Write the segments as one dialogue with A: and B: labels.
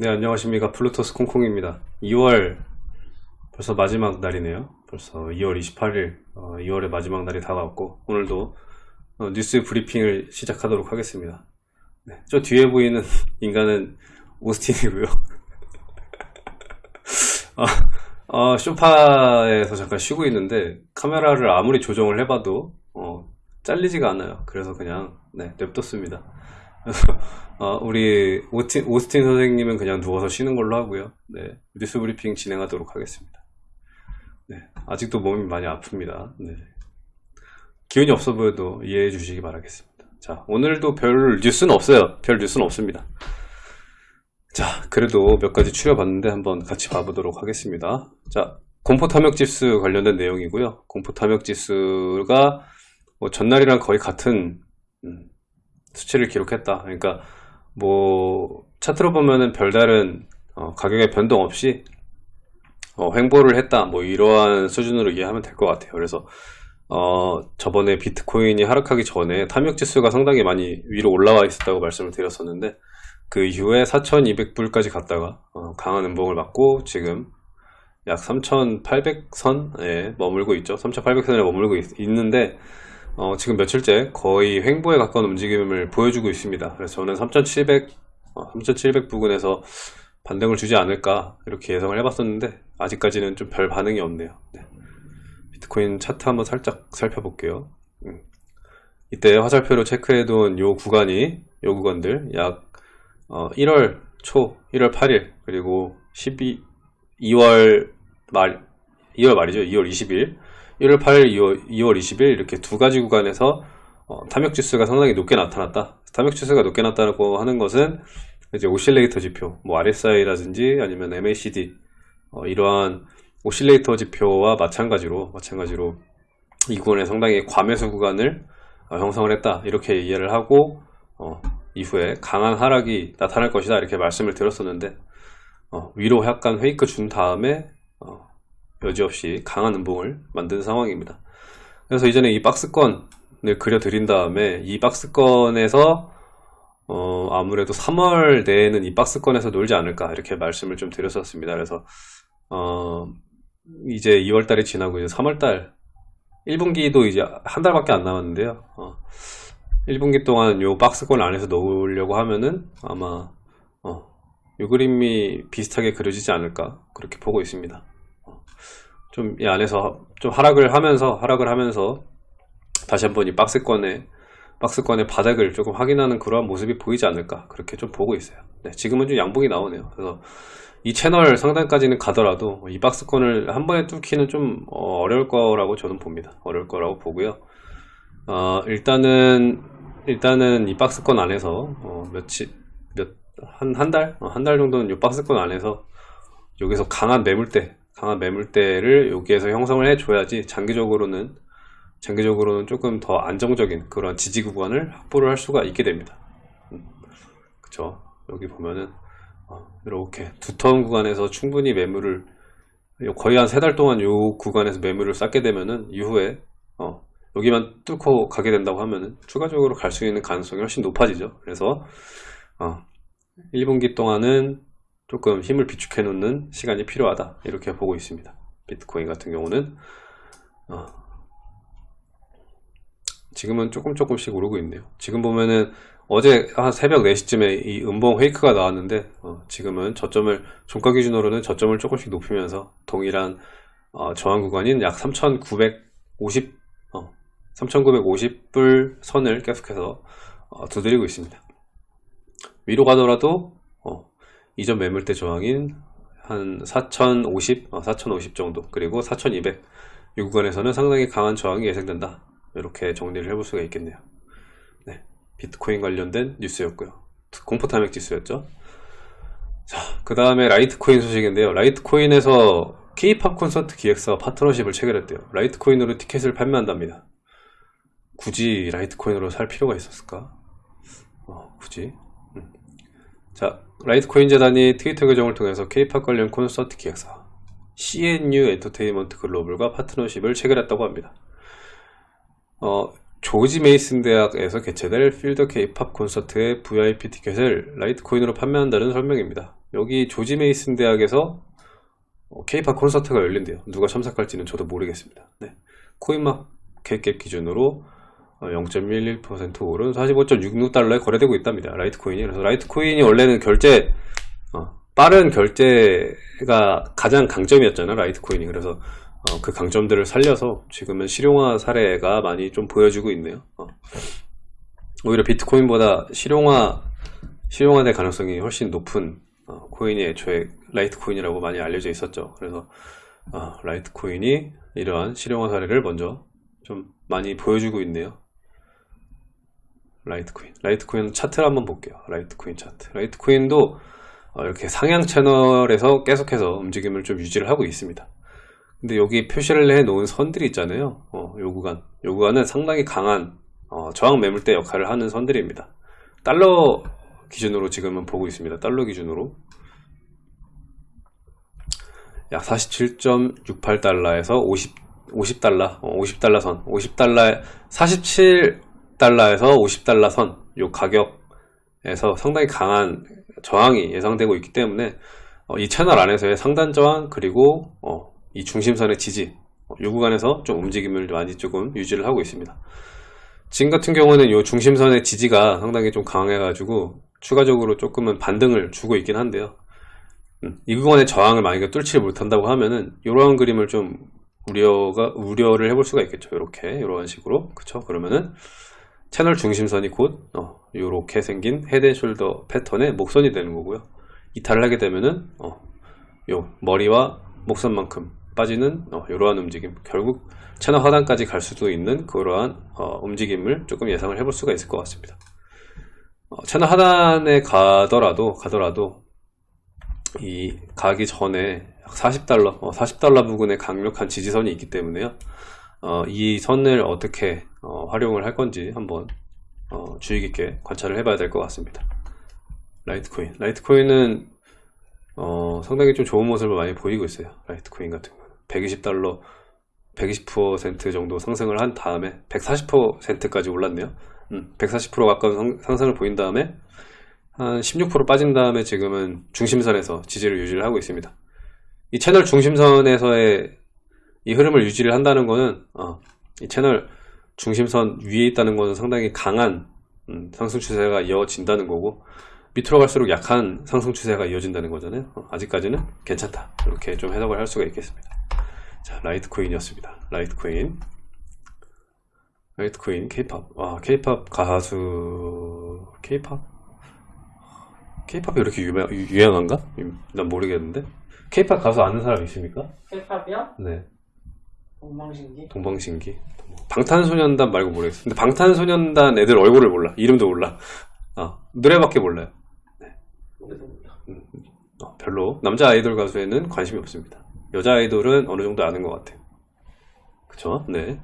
A: 네 안녕하십니까. 플루토스 콩콩입니다. 2월 벌써 마지막 날이네요. 벌써 2월 28일 어, 2월의 마지막 날이 다가왔고 오늘도 어, 뉴스 브리핑을 시작하도록 하겠습니다. 네, 저 뒤에 보이는 인간은 오스틴이고요. 아, 어, 쇼파에서 잠깐 쉬고 있는데 카메라를 아무리 조정을 해봐도 어, 잘리지가 않아요. 그래서 그냥 네, 냅뒀습니다 어, 우리 오스틴, 오스틴 선생님은 그냥 누워서 쉬는 걸로 하고요. 네, 뉴스 브리핑 진행하도록 하겠습니다. 네, 아직도 몸이 많이 아픕니다. 네. 기운이 없어 보여도 이해해 주시기 바라겠습니다. 자, 오늘도 별 뉴스는 없어요. 별 뉴스는 없습니다. 자, 그래도 몇 가지 추려봤는데 한번 같이 봐보도록 하겠습니다. 자, 공포 탐욕 지수 관련된 내용이고요. 공포 탐욕 지수가 뭐 전날이랑 거의 같은 음, 수치를 기록했다. 그러니까 뭐 차트로 보면은 별다른 어, 가격의 변동 없이 어, 횡보를 했다. 뭐 이러한 수준으로 이해하면 될 것 같아요. 그래서 어, 저번에 비트코인이 하락하기 전에 탐욕 지수가 상당히 많이 위로 올라와 있었다고 말씀을 드렸었는데 그 이후에 4,200불까지 갔다가 어, 강한 음봉을 맞고 지금 약 3,800선에 머물고 있죠. 3,800선에 머물고 있, 있는데 어, 지금 며칠째 거의 횡보에 가까운 움직임을 보여주고 있습니다. 그래서 저는 3700, 어, 3700 부근에서 반등을 주지 않을까 이렇게 예상을 해봤었는데 아직까지는 좀 별 반응이 없네요. 네. 비트코인 차트 한번 살짝 살펴볼게요. 음. 이때 화살표로 체크해둔 요 구간이 요 구간들 약 어, 1월 초, 1월 8일 그리고 12, 2월 말 2월 말이죠. 2월 20일 1월 8일, 2월, 2월 20일 이렇게 두 가지 구간에서 어, 탐욕 지수가 상당히 높게 나타났다. 탐욕 지수가 높게 나타나고 하는 것은 이제 오실레이터 지표, 뭐 RSI라든지 아니면 MACD 어, 이러한 오실레이터 지표와 마찬가지로 마찬가지로 이 구간에 상당히 과매수 구간을 어, 형성을 했다. 이렇게 이해를 하고 어, 이후에 강한 하락이 나타날 것이다 이렇게 말씀을 드렸었는데 어, 위로 약간 페이크 준 다음에 어, 여지없이 강한 음봉을 만든 상황입니다. 그래서 이전에 이 박스권을 그려드린 다음에 이 박스권에서 어, 아무래도 3월 내에는 이 박스권에서 놀지 않을까 이렇게 말씀을 좀 드렸었습니다. 그래서 어, 이제 2월 달이 지나고 이제 3월 달 1분기도 이제 한 달밖에 안 남았는데요. 어, 1분기 동안 요 박스권 안에서 놓으려고 하면은 아마 어, 요 그림이 비슷하게 그려지지 않을까 그렇게 보고 있습니다. 좀 이 안에서 좀 하락을 하면서 하락을 하면서 다시 한번 이 박스권의 박스권의 바닥을 조금 확인하는 그러한 모습이 보이지 않을까 그렇게 좀 보고 있어요. 네, 지금은 좀 양봉이 나오네요. 그래서 이 채널 상단까지는 가더라도 이 박스권을 한 번에 뚫기는 좀 어, 어려울 거라고 저는 봅니다. 어려울 거라고 보고요. 어, 일단은 일단은 이 박스권 안에서 어, 며칠 몇한 한 달? 어, 한달 정도는 이 박스권 안에서 여기서 강한 매물대 강한 매물대를 여기에서 형성을 해줘야지 장기적으로는 장기적으로는 조금 더 안정적인 그런 지지 구간을 확보를 할 수가 있게 됩니다. 음, 그쵸? 여기 보면은 어, 이렇게 두터운 구간에서 충분히 매물을 거의 한 세 달 동안 이 구간에서 매물을 쌓게 되면은 이후에 어, 여기만 뚫고 가게 된다고 하면은 추가적으로 갈 수 있는 가능성이 훨씬 높아지죠. 그래서 어, 1분기 동안은 조금 힘을 비축해 놓는 시간이 필요하다. 이렇게 보고 있습니다. 비트코인 같은 경우는 어, 지금은 조금 조금씩 오르고 있네요. 지금 보면은 어제 한 새벽 4시쯤에 이 음봉 페이크가 나왔는데 어, 지금은 저점을 종가 기준으로는 저점을 조금씩 높이면서 동일한 어, 저항 구간인 약 3,950 어, 3,950불 선을 계속해서 어, 두드리고 있습니다. 위로 가더라도 이전 매물대 저항인 한 4050, 4050 어, 정도. 그리고 4200 이 구간에서는 상당히 강한 저항이 예상된다. 이렇게 정리를 해볼 수가 있겠네요. 네, 비트코인 관련된 뉴스였고요. 공포 탐욕 지수였죠. 자그 다음에 라이트코인 소식인데요. 라이트코인에서 K-팝 콘서트 기획사 파트너십을 체결했대요. 라이트코인으로 티켓을 판매한답니다. 굳이 라이트코인으로 살 필요가 있었을까? 어, 굳이. 음. 자 라이트코인 재단이 트위터 계정을 통해서 K-팝 관련 콘서트 기획사 CNU 엔터테인먼트 글로벌과 파트너십을 체결했다고 합니다. 어, 조지 메이슨 대학에서 개최될 Feel the K-팝 콘서트의 VIP 티켓을 라이트코인으로 판매한다는 설명입니다. 여기 조지 메이슨 대학에서 케이팝 콘서트가 열린대요. 누가 참석할지는 저도 모르겠습니다. 네. 코인마켓 기준으로 0.11% 오른 45.66달러에 거래되고 있답니다. 라이트코인이. 그래서 라이트코인이 원래는 결제, 어, 빠른 결제가 가장 강점이었잖아요. 라이트코인이. 그래서 어, 그 강점들을 살려서 지금은 실용화 사례가 많이 좀 보여주고 있네요. 어. 오히려 비트코인보다 실용화, 실용화될 가능성이 훨씬 높은 어, 코인이 애초에 라이트코인이라고 많이 알려져 있었죠. 그래서 어, 라이트코인이 이러한 실용화 사례를 먼저 좀 많이 보여주고 있네요. 라이트코인. 라이트코인 차트를 한번 볼게요. 라이트코인 차트. 라이트코인도 어, 이렇게 상향 채널에서 계속해서 움직임을 좀 유지를 하고 있습니다. 근데 여기 표시를 해 놓은 선들이 있잖아요. 어, 요 구간. 요 구간은 상당히 강한 어, 저항 매물대 역할을 하는 선들입니다. 달러 기준으로 지금은 보고 있습니다. 달러 기준으로. 약 47.68달러에서 50, 50달러, 50달러 선, 50달러, 47 달러에서 50달러 선, 요 가격에서 상당히 강한 저항이 예상되고 있기 때문에 어, 이 채널 안에서의 상단 저항 그리고 어, 이 중심선의 지지 어, 요 구간에서 좀 움직임을 많이 조금 유지를 하고 있습니다. 지금 같은 경우는 이 중심선의 지지가 상당히 좀 강해 가지고 추가적으로 조금은 반등을 주고 있긴 한데요. 음, 이 구간의 저항을 만약에 뚫지 못한다고 하면은 이러한 그림을 좀 우려가 우려를 해볼 수가 있겠죠. 이렇게 이런 식으로 그쵸? 그러면은 채널 중심선이 곧 어, 이렇게 생긴 헤드앤숄더 패턴의 목선이 되는 거고요. 이탈을 하게 되면은 어, 요 머리와 목선만큼 빠지는 어, 이러한 움직임 결국 채널 하단까지 갈 수도 있는 그러한 어, 움직임을 조금 예상을 해볼 수가 있을 것 같습니다. 어, 채널 하단에 가더라도 가더라도 이 가기 전에 40달러, 40달러 어, 부근에 강력한 지지선이 있기 때문에요. 어, 이 선을 어떻게 어, 활용을 할 건지 한번 어, 주의 깊게 관찰을 해봐야 될 것 같습니다. 라이트코인. 라이트코인은 어, 상당히 좀 좋은 모습을 많이 보이고 있어요. 라이트코인 같은 경우는 120달러, 120% 정도 상승을 한 다음에 140%까지 올랐네요. 음, 140% 가까운 상승을 보인 다음에 한 16% 빠진 다음에 지금은 중심선에서 지지를 유지를 하고 있습니다. 이 채널 중심선에서의 이 흐름을 유지를 한다는 것은 어, 이 채널 중심선 위에 있다는 것은 상당히 강한 음, 상승 추세가 이어진다는 거고 밑으로 갈수록 약한 상승 추세가 이어진다는 거잖아요. 어, 아직까지는 괜찮다. 이렇게 좀 해석을 할 수가 있겠습니다. 자 라이트코인이었습니다. 라이트코인. 라이트코인 케이팝. 와 케이팝 가수 케이팝? 케이팝이 이렇게 유명, 유행한가? 난 모르겠는데. 케이팝 가수 아는 사람 있습니까?
B: 힙합이요?
A: 네
B: 동방신기?
A: 동방신기 방탄소년단 말고 모르겠어 근데 방탄소년단 애들 얼굴을 몰라 이름도 몰라 어, 노래밖에 몰라요
B: 노래도 몰라.
A: 어, 별로 남자 아이돌 가수에는 관심이 없습니다 여자 아이돌은 어느 정도 아는 것 같아요 그쵸? 네.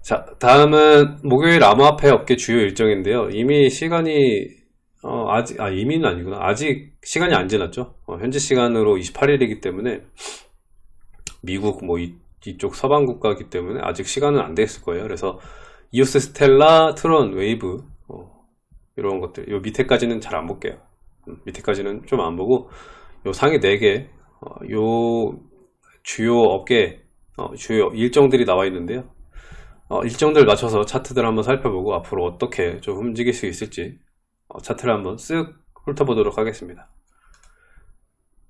A: 자 다음은 목요일 암호화폐 업계 주요 일정인데요 이미 시간이 어, 아직, 아, 이미는 아니구나. 아직 시간이 안 지났죠. 어, 현지 시간으로 28일이기 때문에 미국 뭐 이, 이쪽 서방 국가이기 때문에 아직 시간은 안 됐을 거예요. 그래서 이오스 스텔라, 트론, 웨이브 어, 이런 것들 요 밑에까지는 잘 안 볼게요. 음, 밑에까지는 좀 안 보고 요 상위 4개 어, 요 주요 업계 어, 주요 일정들이 나와 있는데요. 어, 일정들 맞춰서 차트들 한번 살펴보고 앞으로 어떻게 좀 움직일 수 있을지 어, 차트를 한번 쓱 훑어보도록 하겠습니다.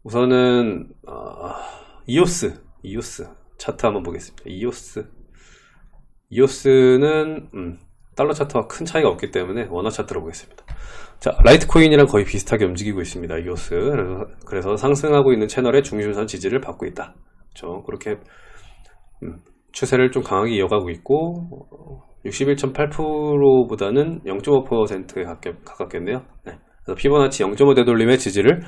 A: 우선은 어, 이오스, 이오스 차트 한번 보겠습니다. 이오스, 이오스는 음, 달러 차트와 큰 차이가 없기 때문에 원화 차트로 보겠습니다. 자, 라이트코인이랑 거의 비슷하게 움직이고 있습니다. 이오스. 그래서, 그래서 상승하고 있는 채널의 중심선 지지를 받고 있다. 그렇죠? 그렇게 음, 추세를 좀 강하게 이어가고 있고 61.8%보다는 0.5%에 가깝겠네요. 네. 그래서 피보나치 0.5 되돌림의 지지를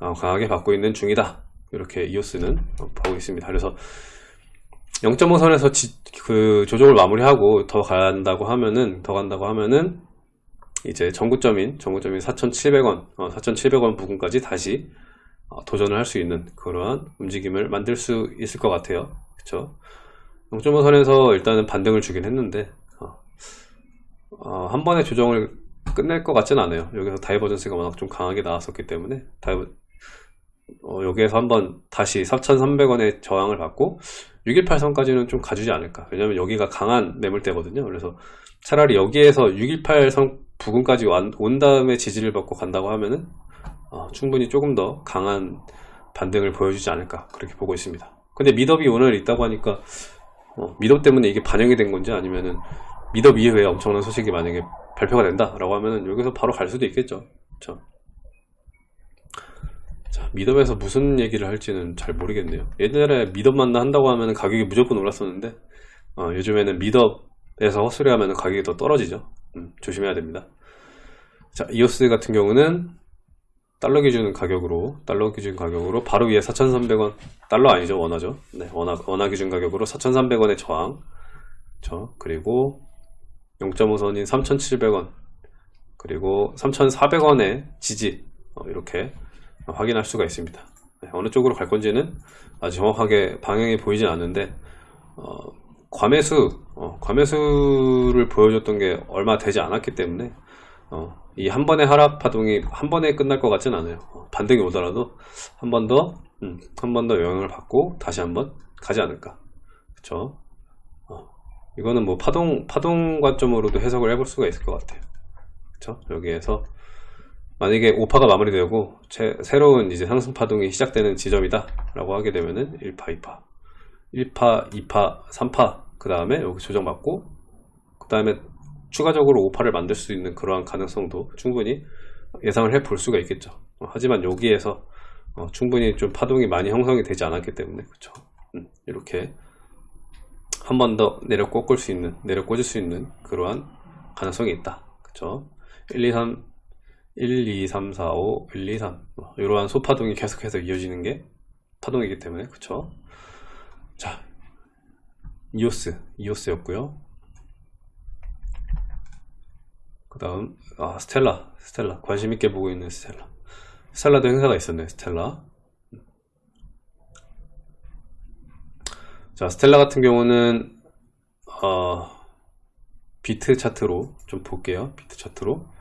A: 어, 강하게 받고 있는 중이다. 이렇게 이오스는 보고 있습니다. 그래서 0.5선에서 지, 그 조정을 마무리하고 더 간다고 하면은 더 간다고 하면은 이제 전구점인 전구점인 4,700원, 어, 4,700원 부근까지 다시 어, 도전을 할 수 있는 그러한 움직임을 만들 수 있을 것 같아요. 그렇죠? 0.5선에서 일단은 반등을 주긴 했는데 어, 한 번에 조정을 끝낼 것 같진 않아요. 여기서 divergence가 워낙 좀 강하게 나왔었기 때문에 diver, 어, 여기에서 한번 다시 4,300원의 저항을 받고 618선까지는 좀 가주지 않을까. 왜냐면 여기가 강한 매물대거든요. 그래서 차라리 여기에서 618선 부근까지 완- 온 다음에 지지를 받고 간다고 하면은 어, 충분히 조금 더 강한 반등을 보여주지 않을까 그렇게 보고 있습니다. 근데 meetup이 오늘 있다고 하니까 어, 미덥 때문에 이게 반영이 된 건지 아니면은 미덥 이후에 엄청난 소식이 만약에 발표가 된다 라고 하면은 여기서 바로 갈 수도 있겠죠. 그렇죠? 자, 미덥에서 무슨 얘기를 할지는 잘 모르겠네요. 옛날에 미덥만 한다고 하면 가격이 무조건 올랐었는데, 어, 요즘에는 미덥에서 헛소리 하면 가격이 더 떨어지죠. 음, 조심해야 됩니다. 자, 이오스 같은 경우는 달러 기준 가격으로, 달러 기준 가격으로 바로 위에 4,300원, 달러 아니죠, 원화죠. 네, 원화, 원화 기준 가격으로 4,300원의 저항. 저, 그리고 0.5선인 3,700원, 그리고 3,400원의 지지, 어, 이렇게 확인할 수가 있습니다. 네, 어느 쪽으로 갈 건지는 아주 정확하게 방향이 보이진 않는데 어, 과매수, 어, 과매수를 보여줬던 게 얼마 되지 않았기 때문에 어, 이한 번의 하락 파동이 한 번에 끝날 것 같진 않아요. 어, 반등이 오더라도 한 번 더, 음, 한번 더 영향을 받고 다시 한 번 가지 않을까. 그쵸? 어, 이거는 뭐 파동, 파동 관점으로도 해석을 해볼 수가 있을 것 같아요. 그쵸? 여기에서 만약에 5파가 마무리되고 제- 새로운 이제 상승 파동이 시작되는 지점이다 라고 하게 되면은 1파, 2파. 1파, 2파, 3파 그 다음에 여기 조정받고 그 다음에 추가적으로 5파를 만들 수 있는 그러한 가능성도 충분히 예상을 해 볼 수가 있겠죠. 어, 하지만 여기에서 어, 충분히 좀 파동이 많이 형성이 되지 않았기 때문에 그쵸? 음, 이렇게 한 번 더 내려 꺾을 수 있는 내려 꽂을 수 있는 그러한 가능성이 있다. 그쵸? 1, 2, 3 1, 2, 3, 4, 5, 1, 2, 3 뭐, 이러한 소파동이 계속해서 이어지는 게 파동이기 때문에 그쵸? 자 이오스 이오스였고요. 그 다음 아 스텔라 스텔라. 관심 있게 보고 있는 스텔라. 스텔라도 행사가 있었네 스텔라. 자 스텔라 같은 경우는 어, 비트 차트로 좀 볼게요. 비트 차트로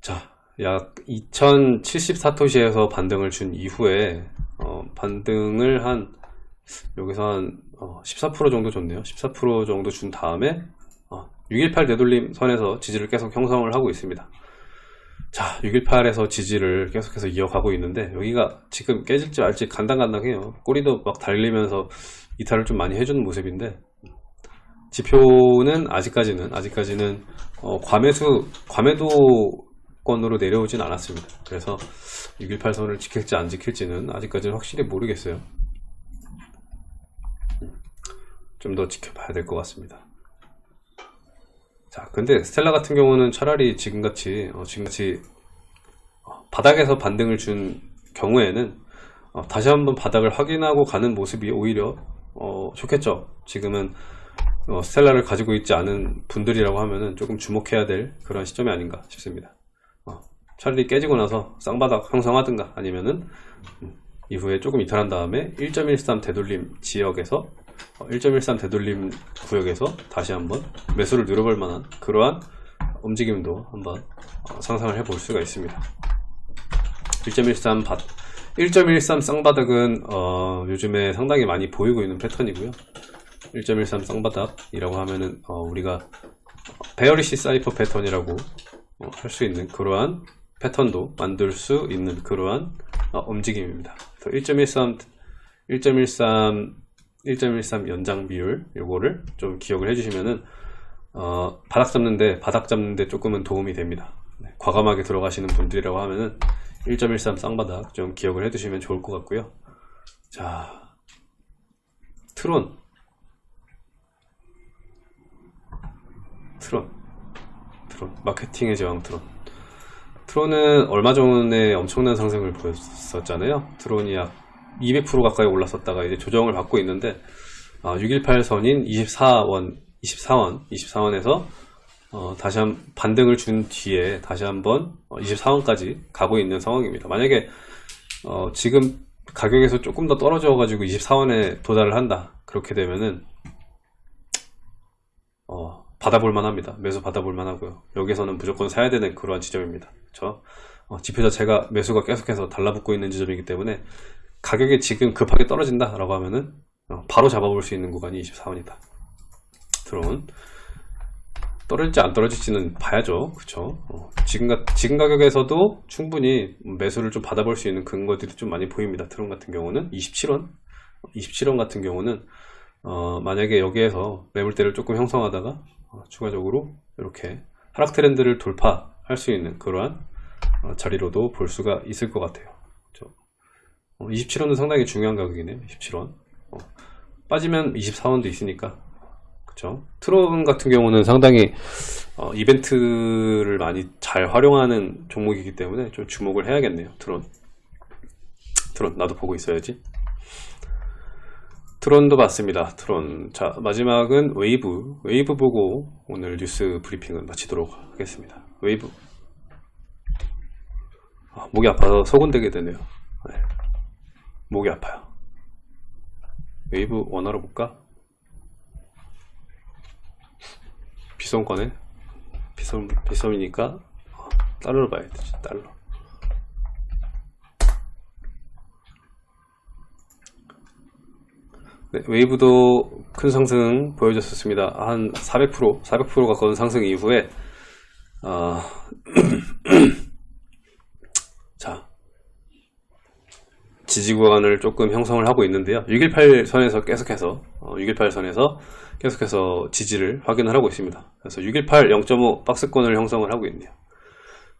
A: 자, 약 2074사토시에서 반등을 준 이후에 어, 반등을 한 여기서 한 어, 14% 정도 줬네요. 14% 정도 준 다음에 어, 618 되돌림 선에서 지지를 계속 형성을 하고 있습니다. 자, 618에서 지지를 계속해서 이어가고 있는데 여기가 지금 깨질지 말지 간당간당해요. 꼬리도 막 달리면서 이탈을 좀 많이 해주는 모습인데 지표는 아직까지는 아직까지는 어, 과매수 과매도 권으로 내려오진 않았습니다. 그래서 618선을 지킬지 안 지킬지는 아직까지는 확실히 모르겠어요. 좀 더 지켜봐야 될 것 같습니다. 자, 근데 스텔라 같은 경우는 차라리 지금같이 어, 지금같이 어, 바닥에서 반등을 준 경우에는 어, 다시 한번 바닥을 확인하고 가는 모습이 오히려 어, 좋겠죠. 지금은 어, 스텔라를 가지고 있지 않은 분들이라고 하면은 조금 주목해야 될 그런 시점이 아닌가 싶습니다. 어, 차라리 깨지고 나서 쌍바닥 형성하든가 아니면은 음, 이후에 조금 이탈한 다음에 1.13 되돌림 지역에서 어, 1.13 되돌림 구역에서 다시 한번 매수를 노려볼 만한 그러한 움직임도 한번 어, 상상을 해볼 수가 있습니다. 1.13 바, 1.13 쌍바닥은 어, 요즘에 상당히 많이 보이고 있는 패턴이고요. 1.13 쌍바닥이라고 하면은 어, 우리가 bearish cypher 패턴이라고 어, 할수 있는 그러한 패턴도 만들 수 있는 그러한 어, 움직임입니다. 1.13 1.13 1.13 연장 비율 요거를 좀 기억을 해주시면은 어, 바닥 잡는데 바닥 잡는데 조금은 도움이 됩니다. 네, 과감하게 들어가시는 분들이라고 하면은 1.13 쌍바닥 좀 기억을 해두시면 좋을 것 같고요. 자, 트론, 트론, 트론, 마케팅의 제왕 트론. 트론은 얼마 전에 엄청난 상승을 보였었잖아요. 트론이 약 200% 가까이 올랐었다가 이제 조정을 받고 있는데 618 선인 24원, 24원, 24원에서 어, 다시 한 반등을 준 뒤에 다시 한번 24원까지 가고 있는 상황입니다. 만약에 어, 지금 가격에서 조금 더 떨어져 가지고 24원에 도달을 한다. 그렇게 되면은 어, 받아볼 만합니다. 매수 받아볼 만하고요. 여기서는 무조건 사야 되는 그러한 지점입니다. 그렇죠? 어, 지표 자체가 매수가 계속해서 달라붙고 있는 지점이기 때문에 가격이 지금 급하게 떨어진다 라고 하면은 어, 바로 잡아볼 수 있는 구간이 24원이다 드론 떨어질지 안 떨어질지는 봐야죠 그쵸 어, 지금, 가, 지금 가격에서도 충분히 매수를 좀 받아볼 수 있는 근거들이 좀 많이 보입니다 드론 같은 경우는 27원 27원 같은 경우는 어, 만약에 여기에서 매물대를 조금 형성하다가 어, 추가적으로 이렇게 하락 트렌드를 돌파할 수 있는 그러한 어, 자리로도 볼 수가 있을 것 같아요. 그렇죠? 27원은 상당히 중요한 가격이네요. 27원. 어, 빠지면 24원도 있으니까. 그렇죠? 트론 같은 경우는 상당히 어, 이벤트를 많이 잘 활용하는 종목이기 때문에 좀 주목을 해야겠네요. 트론. 트론 나도 보고 있어야지. 트론도 봤습니다. 트론. 자, 마지막은 웨이브. 웨이브 보고 오늘 뉴스 브리핑을 마치도록 하겠습니다. 웨이브. 아, 목이 아파서 소곤대게 되네요. 네. 목이 아파요. 웨이브 원화로 볼까? 빗썸 거네. 빗썸, 빗썸이니까 어, 달러로 봐야 되지. 달러. 네, 웨이브도 큰 상승 보여줬었습니다. 한 400%, 400% 가까운 상승 이후에, 어, 자, 지지 구간을 조금 형성을 하고 있는데요. 618 선에서 계속해서, 어, 618 선에서 계속해서 지지를 확인을 하고 있습니다. 그래서 618 0.5 박스권을 형성을 하고 있네요.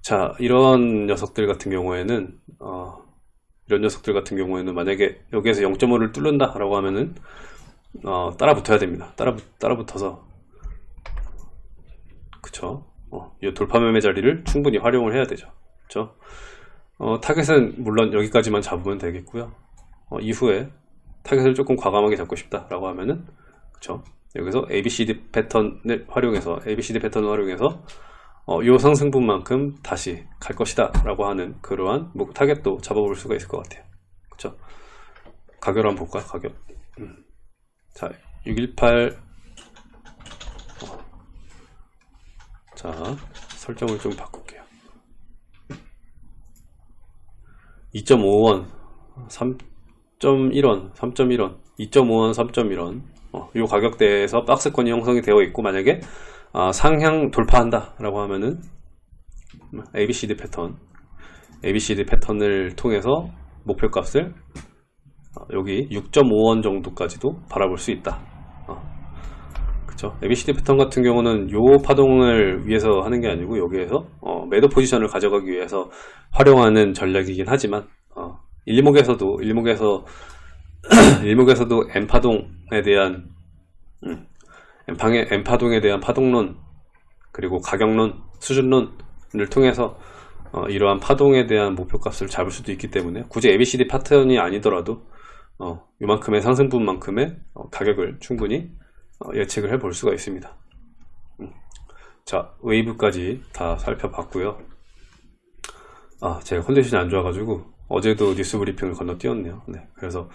A: 자, 이런 녀석들 같은 경우에는, 어, 이런 녀석들 같은 경우에는 만약에 여기에서 0.5를 뚫는다 라고 하면은 어, 따라 붙어야 됩니다. 따라, 따라 붙어서. 그쵸? 어, 이 돌파 매매 자리를 충분히 활용을 해야 되죠. 그쵸? 어, 타겟은 물론 여기까지만 잡으면 되겠고요. 어, 이후에 타겟을 조금 과감하게 잡고 싶다 라고 하면은 그쵸? 여기서 ABCD 패턴을 활용해서 ABCD 패턴을 활용해서 어, 이 상승분만큼 다시 갈 것이다 라고 하는 그러한 뭐, 타겟도 잡아볼 수가 있을 것 같아요. 그쵸? 가격을 한번 볼까요? 가격. 음. 자618 어. 자 설정을 좀 바꿀게요. 2.5원 3.1원 3.1원 2.5원 3.1원. 어, 이 가격대에서 박스권이 형성이 되어 있고 만약에 아, 상향 돌파한다 라고 하면은 ABCD 패턴 ABCD 패턴을 통해서 목표값을 어, 여기 6.5원 정도까지도 바라볼 수 있다. 어, 그쵸? ABCD 패턴 같은 경우는 요 파동을 위해서 하는 게 아니고 여기에서 어, 매도 포지션을 가져가기 위해서 활용하는 전략이긴 하지만 어, 일목에서도 일목에서 일목에서도 N파동에 대한 음, N방의 N파동에 대한 파동론 그리고 가격론, 수준론을 통해서 어, 이러한 파동에 대한 목표값을 잡을 수도 있기 때문에 굳이 ABCD 패턴이 아니더라도 어, 이만큼의 상승분만큼의 어, 가격을 충분히 어, 예측을 해 볼 수가 있습니다. 음. 자 웨이브까지 다 살펴봤고요. 아 제가 컨디션이 안 좋아가지고 어제도 뉴스 브리핑을 건너뛰었네요. 네, 그래서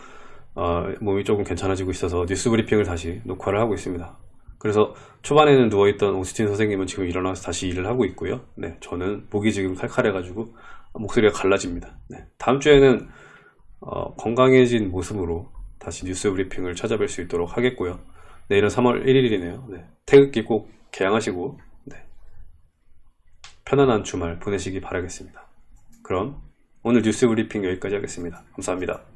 A: 어, 몸이 조금 괜찮아지고 있어서 뉴스 브리핑을 다시 녹화를 하고 있습니다. 그래서 초반에는 누워있던 오스틴 선생님은 지금 일어나서 다시 일을 하고 있고요. 네, 저는 목이 지금 칼칼해가지고 목소리가 갈라집니다. 네, 다음 주에는 어, 건강해진 모습으로 다시 뉴스 브리핑을 찾아뵐 수 있도록 하겠고요. 내일은 3월 1일이네요. 네, 태극기 꼭 개양하시고 네, 편안한 주말 보내시기 바라겠습니다. 그럼 오늘 뉴스 브리핑 여기까지 하겠습니다. 감사합니다.